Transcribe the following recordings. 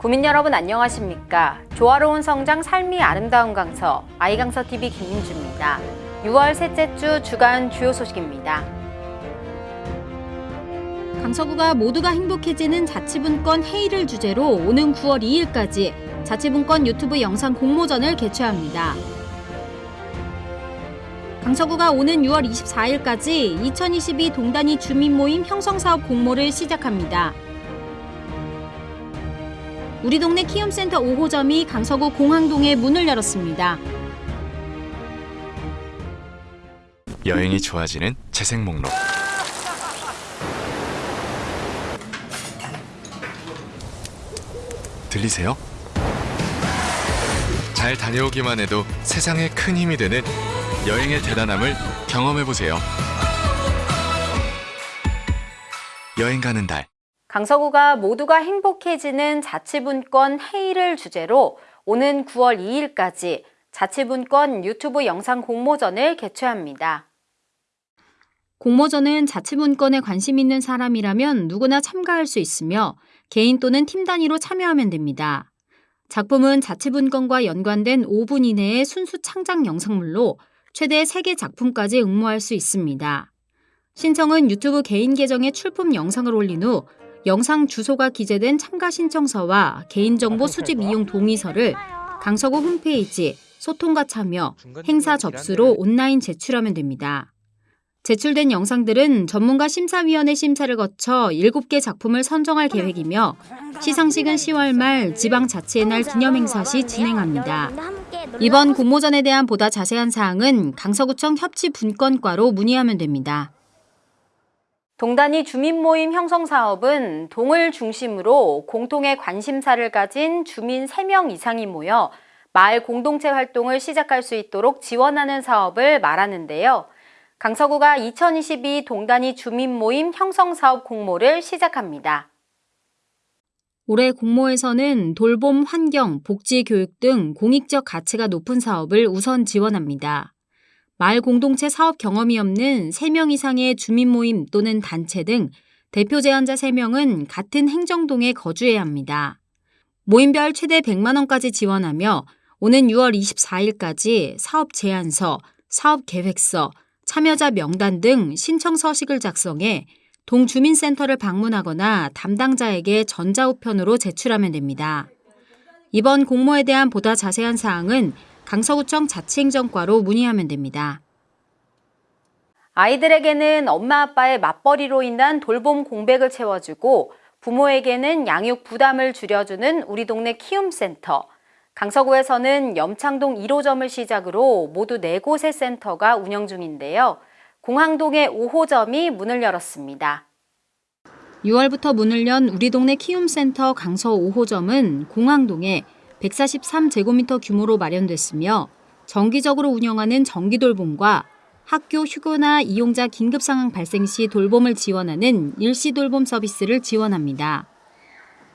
구민 여러분 안녕하십니까? 조화로운 성장 삶이 아름다운 강서 아이강서 TV 김민주입니다. 6월 셋째 주 주간 주요 소식입니다. 강서구가 모두가 행복해지는 자치분권 회의를 주제로 오는 9월 2일까지 자치분권 유튜브 영상 공모전을 개최합니다. 강서구가 오는 6월 24일까지 2022 동단위 주민모임 형성사업 공모를 시작합니다. 우리 동네 키움센터 5호점이 강서구 공항동에 문을 열었습니다. 여행이 좋아지는 재생 목록 들리세요? 잘 다녀오기만 해도 세상에 큰 힘이 되는 여행의 대단함을 경험해 보세요. 여행 가는 달 강서구가 모두가 행복해지는 자치분권 회의를 주제로 오는 9월 2일까지 자치분권 유튜브 영상 공모전을 개최합니다. 공모전은 자치분권에 관심 있는 사람이라면 누구나 참가할 수 있으며 개인 또는 팀 단위로 참여하면 됩니다. 작품은 자치분권과 연관된 5분 이내의 순수 창작 영상물로 최대 3개 작품까지 응모할 수 있습니다. 신청은 유튜브 개인 계정에 출품 영상을 올린 후 영상 주소가 기재된 참가 신청서와 개인정보 수집 이용 동의서를 강서구 홈페이지 소통과 참여, 행사 접수로 온라인 제출하면 됩니다. 제출된 영상들은 전문가 심사위원회 심사를 거쳐 7개 작품을 선정할 계획이며 시상식은 10월 말 지방자치의 날 기념행사 시 진행합니다. 이번 공모전에 대한 보다 자세한 사항은 강서구청 협치 분권과로 문의하면 됩니다. 동단위 주민 모임 형성 사업은 동을 중심으로 공통의 관심사를 가진 주민 3명 이상이 모여 마을 공동체 활동을 시작할 수 있도록 지원하는 사업을 말하는데요. 강서구가 2022 동단위 주민 모임 형성 사업 공모를 시작합니다. 올해 공모에서는 돌봄, 환경, 복지, 교육 등 공익적 가치가 높은 사업을 우선 지원합니다. 마을 공동체 사업 경험이 없는 3명 이상의 주민 모임 또는 단체 등 대표 제안자 3명은 같은 행정동에 거주해야 합니다. 모임별 최대 100만 원까지 지원하며 오는 6월 24일까지 사업 제안서, 사업 계획서, 참여자 명단 등 신청 서식을 작성해 동주민센터를 방문하거나 담당자에게 전자우편으로 제출하면 됩니다. 이번 공모에 대한 보다 자세한 사항은 강서구청 자치행정과로 문의하면 됩니다. 아이들에게는 엄마 아빠의 맞벌이로 인한 돌봄 공백을 채워주고 부모에게는 양육 부담을 줄여주는 우리 동네 키움센터. 강서구에서는 염창동 1호점을 시작으로 모두 4곳의 센터가 운영 중인데요. 공항동의 5호점이 문을 열었습니다. 6월부터 문을 연 우리 동네 키움센터 강서 5호점은 공항동에 143제곱미터 규모로 마련됐으며 정기적으로 운영하는 정기돌봄과 학교 휴교나 이용자 긴급 상황 발생 시 돌봄을 지원하는 일시 돌봄 서비스를 지원합니다.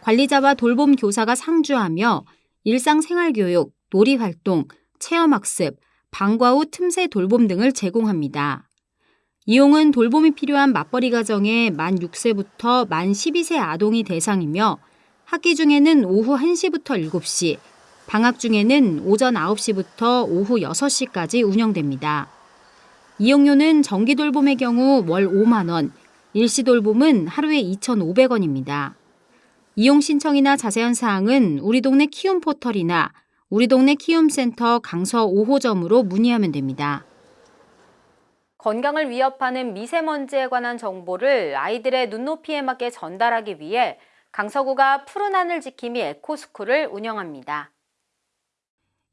관리자와 돌봄 교사가 상주하며 일상생활 교육, 놀이 활동, 체험 학습, 방과 후 틈새 돌봄 등을 제공합니다. 이용은 돌봄이 필요한 맞벌이 가정의 만 6세부터 만 12세 아동이 대상이며 학기 중에는 오후 1시부터 7시, 방학 중에는 오전 9시부터 오후 6시까지 운영됩니다. 이용료는 정기 돌봄의 경우 월 5만 원, 일시 돌봄은 하루에 2,500원입니다. 이용 신청이나 자세한 사항은 우리 동네 키움 포털이나 우리 동네 키움센터 강서 5호점으로 문의하면 됩니다. 건강을 위협하는 미세먼지에 관한 정보를 아이들의 눈높이에 맞게 전달하기 위해 강서구가 푸른 하늘 지킴이 에코스쿨을 운영합니다.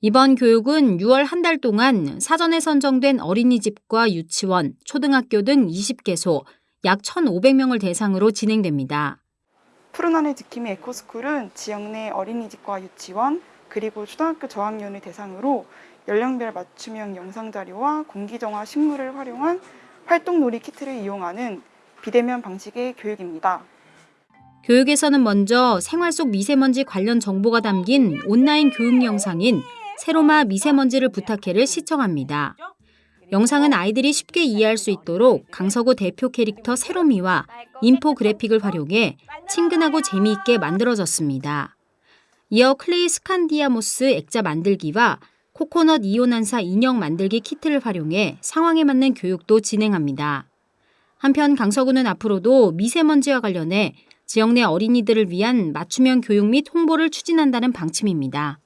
이번 교육은 6월 한 달 동안 사전에 선정된 어린이집과 유치원, 초등학교 등 20개소, 약 1,500명을 대상으로 진행됩니다. 푸른 하늘 지킴이 에코스쿨은 지역 내 어린이집과 유치원 그리고 초등학교 저학년을 대상으로 연령별 맞춤형 영상 자료와 공기정화 식물을 활용한 활동놀이 키트를 이용하는 비대면 방식의 교육입니다. 교육에서는 먼저 생활 속 미세먼지 관련 정보가 담긴 온라인 교육 영상인 새롬아 미세먼지를 부탁해를 시청합니다. 영상은 아이들이 쉽게 이해할 수 있도록 강서구 대표 캐릭터 새로미와 인포그래픽을 활용해 친근하고 재미있게 만들어졌습니다. 이어 클레이 스칸디아모스 액자 만들기와 코코넛 이온환사 인형 만들기 키트를 활용해 상황에 맞는 교육도 진행합니다. 한편 강서구는 앞으로도 미세먼지와 관련해 지역 내 어린이들을 위한 맞춤형 교육 및 홍보를 추진한다는 방침입니다.